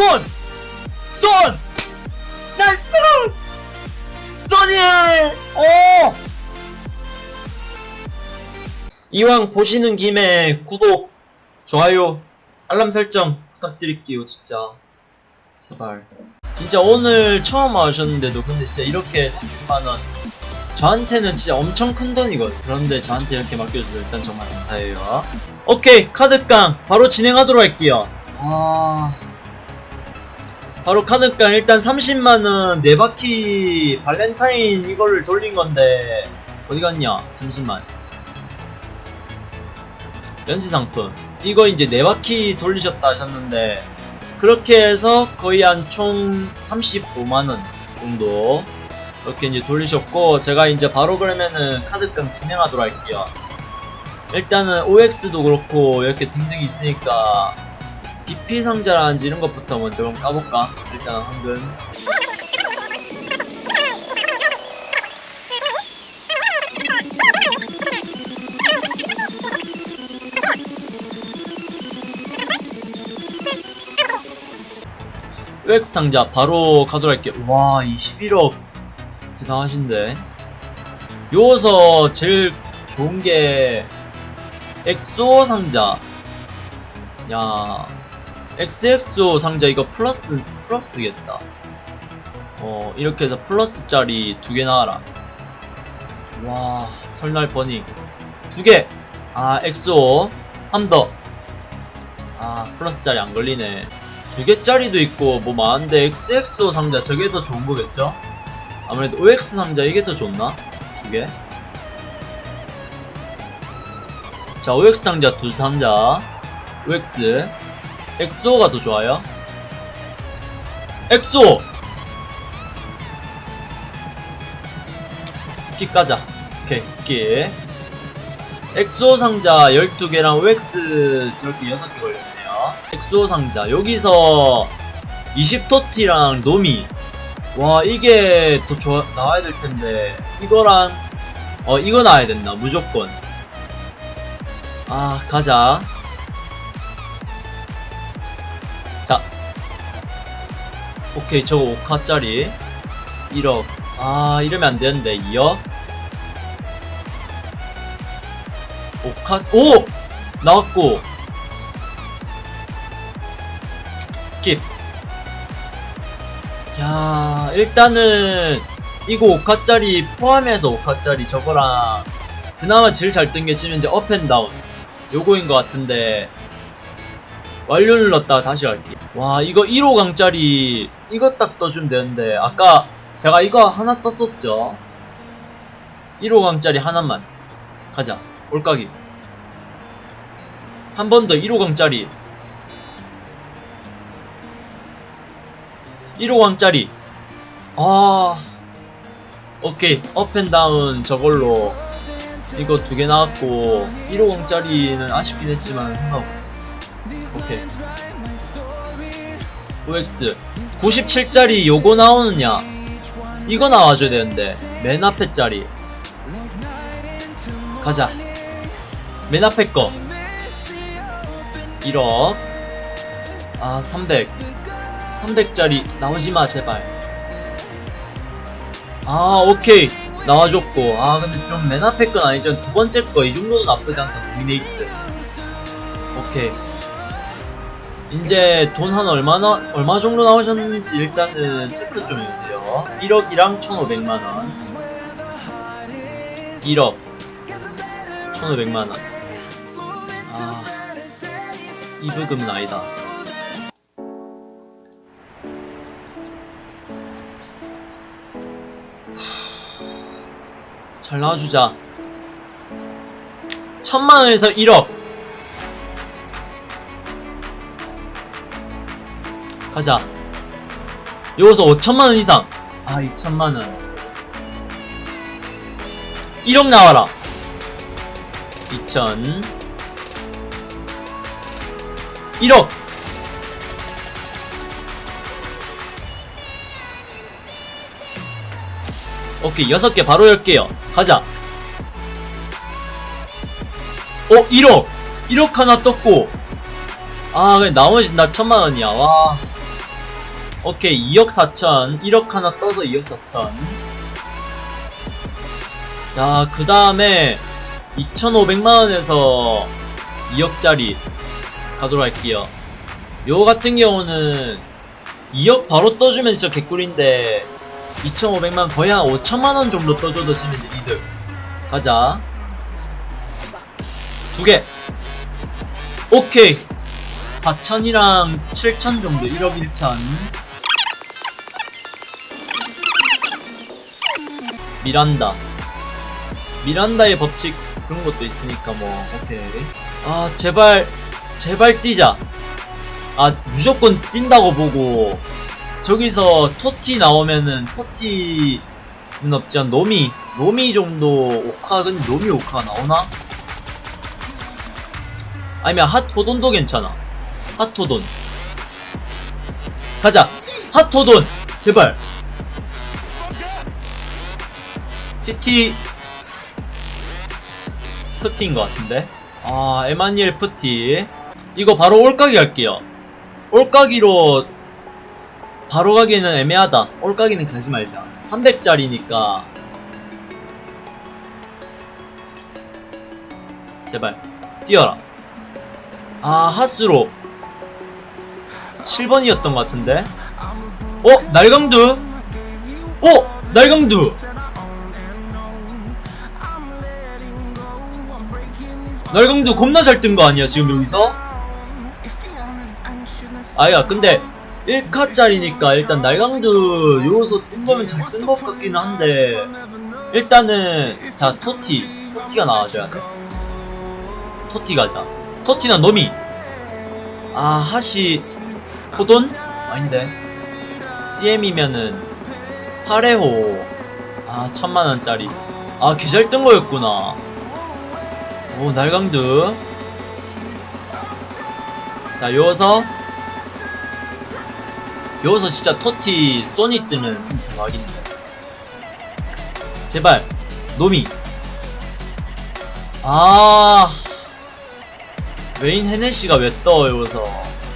쏜! 쏜! nice! 쏘니! 오! 이왕 보시는 김에 구독, 좋아요, 알람 설정 부탁드릴게요, 진짜. 제발. 진짜 오늘 처음 와주셨는데도 근데 진짜 이렇게 30만원. 저한테는 진짜 엄청 큰 돈이거든. 그런데 저한테 이렇게 맡겨주셔서 일단 정말 감사해요. 오케이, 카드깡 바로 진행하도록 할게요. 아. 바로 카드깡 일단 30만원 네 바퀴 발렌타인 이거를 돌린 건데 어디 갔냐? 잠시만. 연시상품 이거 이제 네 바퀴 돌리셨다 하셨는데 그렇게 해서 거의 한 총 35만원 정도 이렇게 이제 돌리셨고 제가 이제 바로 그러면은 카드깡 진행하도록 할게요 일단은 OX도 그렇고 이렇게 등등이 있으니까 BP 상자라든지 이런 것부터 먼저 한번 까볼까? 일단 황금. OX 상자 바로 가도록 할게요. 와 21억 대단하신데. 요서 제일 좋은게 엑소 상자. 야 XXO 상자 이거 플러스 플러스겠다. 어 이렇게 해서 플러스짜리 두 개 나와라. 와 설날 버닝 두개! 아 엑소 한더아 플러스짜리 안 걸리네. 두 개짜리도 있고 뭐 많은데 XXO 상자 저게 더 좋은 거겠죠? 아무래도 OX 상자 이게 더 좋나? 두 개? 자 OX 상자 두 상자. OX 엑소가 더 좋아요? 엑소! skip 가자. 오케이 skip. 엑소 상자 12개랑 OX 저렇게 6개 걸렸네요. 엑소 상자. 여기서 20토티랑 노미. 와 이게 더 좋아 나와야 될 텐데. 이거랑 어 이거 나와야 된다. 무조건. 아 가자 자. 오케이 저거 5카짜리. 1억. 아 이러면 안되는데 2억? 5카 오! 나왔고. skip. 야 일단은 이거 5카짜리 포함해서 5카짜리 저거랑 그나마 제일 잘 뜬 게 지금 이제 up and down 요거인 것 같은데 완료 눌렀다가 다시 갈게. 와 이거 1호 강짜리 이거 딱 떠주면 되는데 아까 제가 이거 하나 떴었죠? 1호 강짜리 하나만. 가자. 올까기. 한 번 더 1호 강짜리. 1호 강짜리. 아 오케이. 업앤다운 저걸로. 이거 두 개 나왔고 1호 강짜리는 아쉽긴 했지만 상관없고 오케이. OX 97짜리 요거 나오느냐? 이거 나와줘야 되는데 맨 앞에 짜리. 가자. 맨 앞에 거. 1억. 아 300 300짜리 나오지마 제발. 아 오케이. 나와줬고. 아 근데 좀 맨 앞에 건 아니죠 두 번째 거 이 정도도 나쁘지 않다. 노미네이트. 오케이 이제 돈 한 얼마나 얼마 정도 나오셨는지 일단은 체크 좀 해주세요. 1억이랑 1500만원. 1억. 1500만원. 아 이부금은 아니다. 잘 나와주자. 천만원에서 1억 가자. 여기서 5천만원 이상. 아 2천만원. 1억 나와라. 2천. 1억. 오케이 6개 바로 열게요. 가자. 어 1억. 1억 하나 떴고. 아 나머지 나 천만원이야. 와 오케이 2억 4천. 1억 하나 떠서 2억 4천. 자그 다음에 2,500만원에서 2억짜리 가도록 할게요. 요 같은 경우는 2억 바로 떠주면 진짜 개꿀인데 2,500만 거의 한 5천만원 정도 떠줘도 치면 이득. 가자. 두개. 오케이. 4천이랑 7천 정도 1억 1천 미란다. 미란다의 법칙 그런 것도 있으니까 뭐 오케이. 아 제발 제발 뛰자. 아 무조건 뛴다고 보고. 저기서 TOTY 나오면은 TOTY는 없지만 노미 노미 정도 5카 근데 노미 5카 나오나? 아니면 hot호돈도 괜찮아. hot호돈. 가자. hot호돈! 제발 TT 프티인 것 같은데? 아 에마니엘 프티. 이거 바로 올까기 할게요. 올까기로 바로 가기에는 애매하다. 올까기는 가지 말자. 300짜리니까. 제발 뛰어라. 아 하스로. 7번이었던 것 같은데? 어? 날강두? 어? 날강두 날강두 겁나 잘 뜬 거 아니야 지금 여기서? 아야 근데 1카짜리니까 일단 날강두 요소 뜬 거면 잘 뜬 것 같기는 한데 일단은 자 토티. 토티가 나와줘야 돼. 토티 가자. 토티나 노미 아 하시 호돈? 아닌데. CM이면은 8회호. 아 천만원짜리. 아 개잘 뜬 거였구나 오 날강두 자 요서. 요서 진짜 토티 소니 뜨면 진짜 대박인데 제발 노미. 아 웨인 헤네시가 왜 떠 여기서.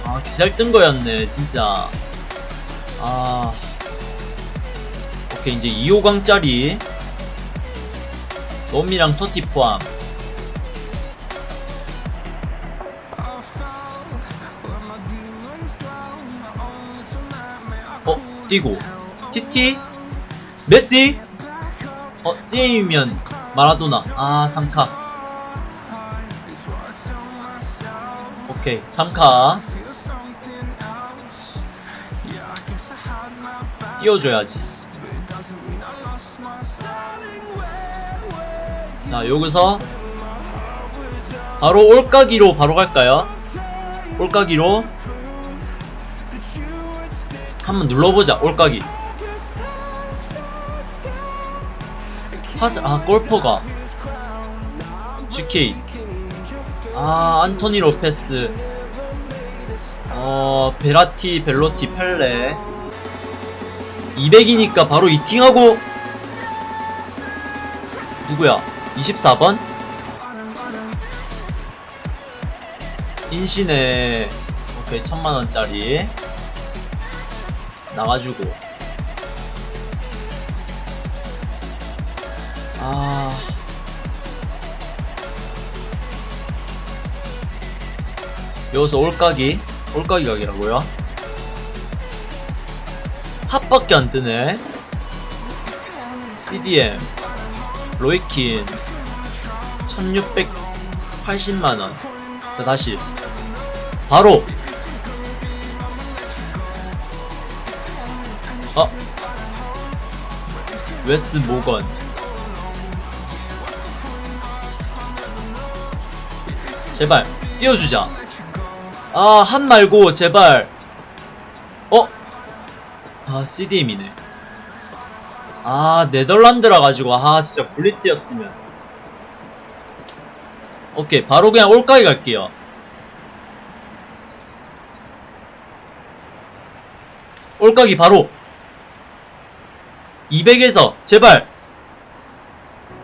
아 개잘 뜬 거였네 진짜. 아. 오케이 이제 2호강짜리. 놈이랑 토티 포함 뛰고 TT 메시 어 CM이면 마라도나 아 3카. 오케이 3카. 띄워줘야지. 자 여기서 바로 올까기로 바로 갈까요? 올까기로 한번 눌러보자 올까기. 하스 아 골퍼가. GK. 아 안토니 로페스. 어 베라티 벨로티 펠레. 200이니까 바로 이팅하고. 누구야? 24번? 인신에 오케이 천만원짜리 나가주고. 아. 여기서 올까기? 올까기 각이라고요? 핫밖에 안 뜨네. CDM 로이킨. 1680만원. 자 다시. 바로 어. 웨스 모건. 제발 띄워주자. 아 한 말고 제발. 어? 아 CDM이네. 아 네덜란드라 가지고 아 진짜 블리트였으면. 오케이 바로 그냥 올까기 갈게요. 올까기 바로 200에서 제발.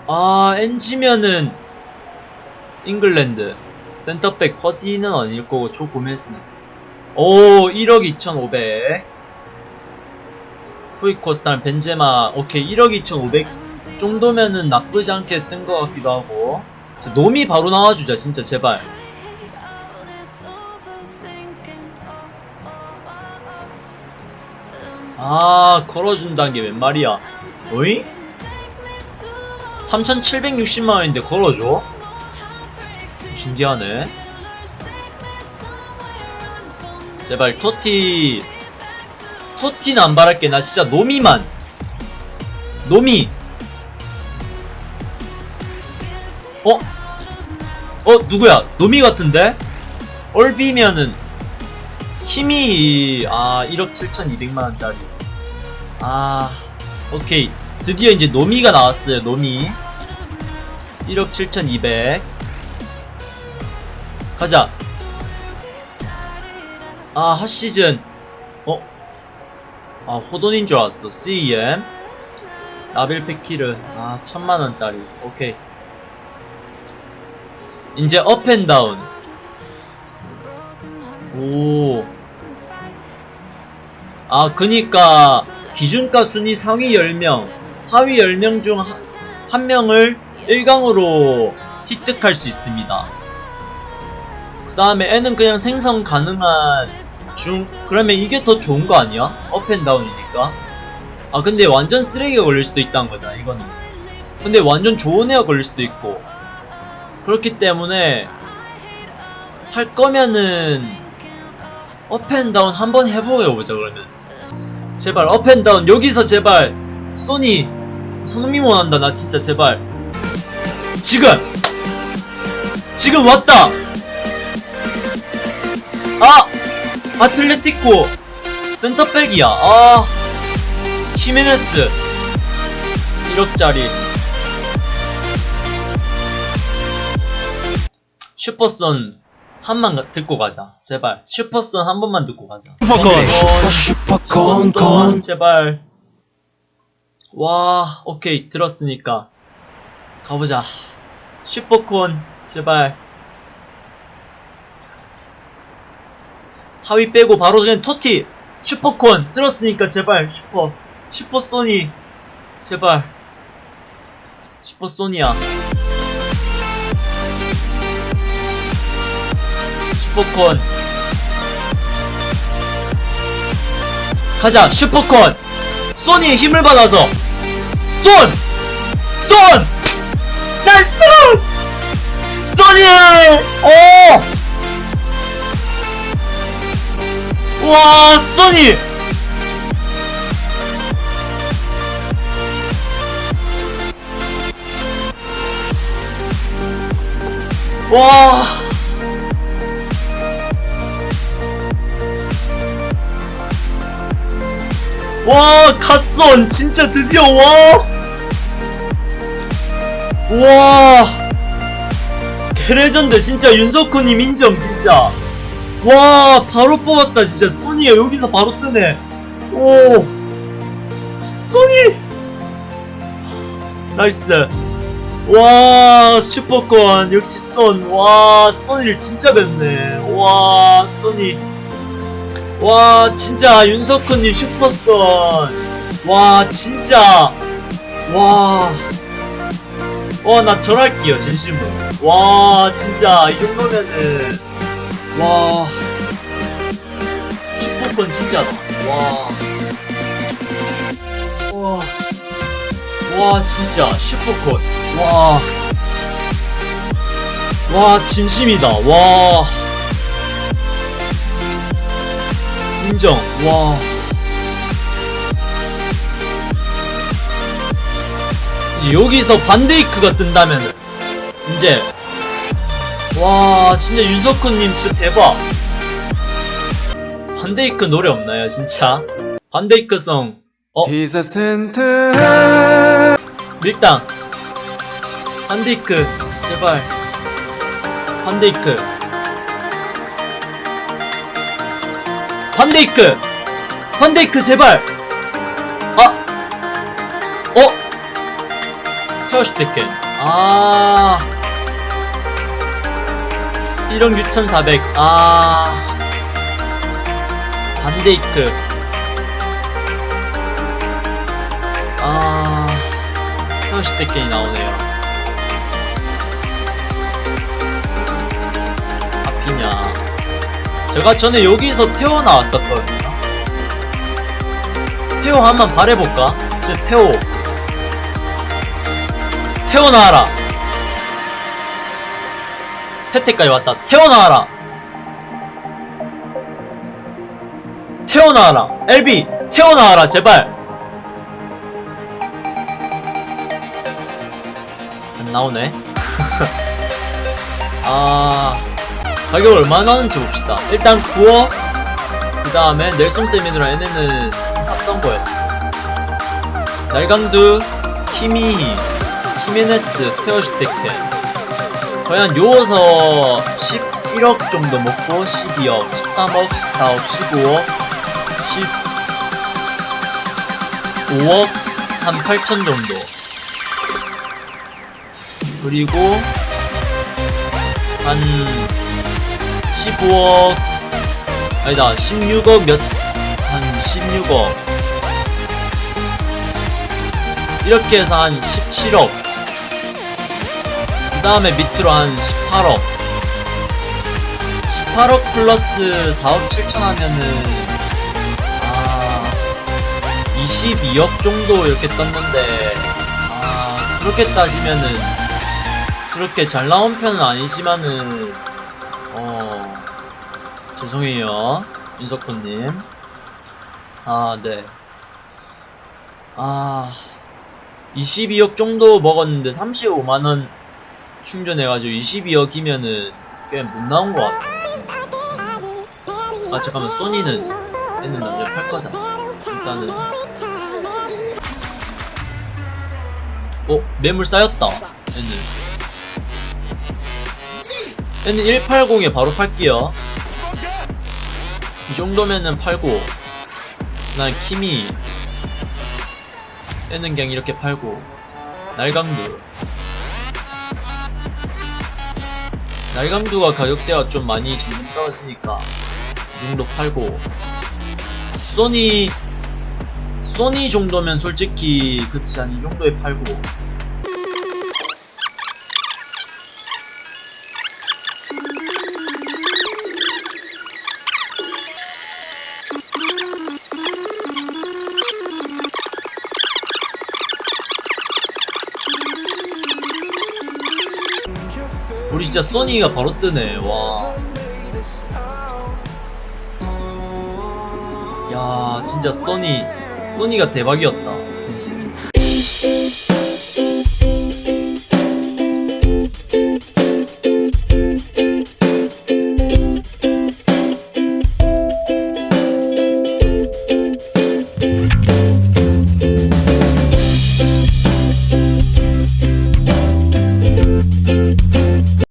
아 NG면은 잉글랜드. 센터백 퍼디는 아닐 거고 조 고메스는. 오 1억 2500 후이코스타는 벤제마. 오케이 1억 2,500 정도면은 나쁘지 않게 뜬 것 같기도 하고. 자, 놈이 바로 나와주자 진짜 제발 아 걸어준다는 게 웬 말이야 어이? 3760만원인데 걸어줘? 신기하네 제발 TOTY TOTY는 안 바랄게 나 진짜 노미만 노미 어? 어 누구야 노미 같은데? 얼비면은 힘이 아 1억 7200만원짜리 아 오케이. 드디어 이제 노미가 나왔어요 노미. 1억 7200 가자. 아 핫시즌. 어? 아 호돈인 줄 알았어. CEM 라벨 패키르. 아 천만원짜리. 오케이. 이제 업앤다운 오. 아, 그니까, 기준가 순위 상위 10명, 하위 10명 중 한 명을 1강으로 획득할 수 있습니다. 그 다음에 N은 그냥 생성 가능한 중, 그러면 이게 더 좋은 거 아니야? up and down이니까. 아, 근데 완전 쓰레기가 걸릴 수도 있다는 거잖아, 이거는. 근데 완전 좋은 애가 걸릴 수도 있고. 그렇기 때문에, 할 거면은, up and down 한번 해보자 그러면 제발 up and down 여기서 제발. 소니 손흥민 원한다. 나 진짜 제발. 지금! 지금 왔다! 아! 아틀레티코. 센터백이야. 아! 히메네스. 1억짜리. Super Son 한만 가- 듣고 가자. 제발. Super Son 한 번만 듣고 가자. 슈퍼콘 슈퍼선 제발. 와, 오케이. 들었으니까. 가보자. 슈퍼콘 제발. 하위 빼고 바로 그냥 토티. 슈퍼콘 들었으니까 제발. 슈퍼. 슈퍼소니. 제발. 슈퍼소니야. 슈퍼콘 가자 슈퍼콘 소니의 힘을 받아서 쏜! 쏜! 나이스! 소니! 오! 와 소니! 와 와, 갓손! 진짜 드디어, 와! 와! 개레전드, 진짜 윤석훈님 인정, 진짜. 와, 바로 뽑았다, 진짜. 소니가 여기서 바로 뜨네. 오! 소니! 나이스. 와, 슈퍼권, 역시 쏜. 와, 소니를 진짜 뵙네. 와, 소니. 와 진짜 윤석훈님 슈퍼선 와 진짜. 와 와 나 절할게요 진심으로. 와 진짜 이 정도면은. 와. 슈퍼건 진짜다 와와. 와 진짜 슈퍼건 와와 진심이다. 와 인정. 와. 이제 여기서 반데이크가 뜬다면은 이제 와 진짜 윤석훈님 진짜 대박. 반데이크 노래 없나요 진짜? 반데이크성 어 밀당 반데이크 제발 반데이크 반데이크. 반데이크 제발. 아. 어? 세워슈테켄 아. 1억 6400 아. 반데이크. 아. 대견이 나오네요. 하피냐 제가 전에 여기서 태어 나왔었거든요. 태호 한번 바래볼까? 진짜 태호. 나와라. 태태까지 왔다. 태호 나와라. LB 태호 나와라 제발. 안 나오네. 아 가격 얼마나 하는지 봅시다. 일단 구워 그 다음에 넬송 세미누라 얘네는 샀던 거였다 날강두 키미히 히메네스 테어슈테켄 과연 요어서 11억 정도 먹고 12억 13억 14억 15억 15억 한 8천 정도. 그리고 한 15억. 아니다 16억 몇 한 16억. 이렇게 해서 한 17억. 그 다음에 밑으로 한 18억. 18억 플러스 4억 7천 하면은 아 22억 정도 이렇게 떴는데 아 그렇게 따지면은 그렇게 잘 나온 편은 아니지만은 어 죄송해요 윤석훈님. 아네. 아 22억 정도 먹었는데 35만원 충전해가지고 22억이면은 꽤 못 나온 것 같아 진짜. 아 잠깐만 소니는 얘는 남자 팔 거잖아. 일단은. 어 매물 쌓였다 얘는 얘는 180에 바로 팔게요. 이 정도면은 팔고 난 키미 얘는 그냥 이렇게 팔고 날강두. 날강두가 가격대가 좀 많이 점점 떨어지니까 이 정도 팔고 소니 소니 정도면 솔직히 그치 한 이 정도에 팔고 우리 진짜 소니가 바로 뜨네 와. 야 진짜 소니 소니가 대박이었다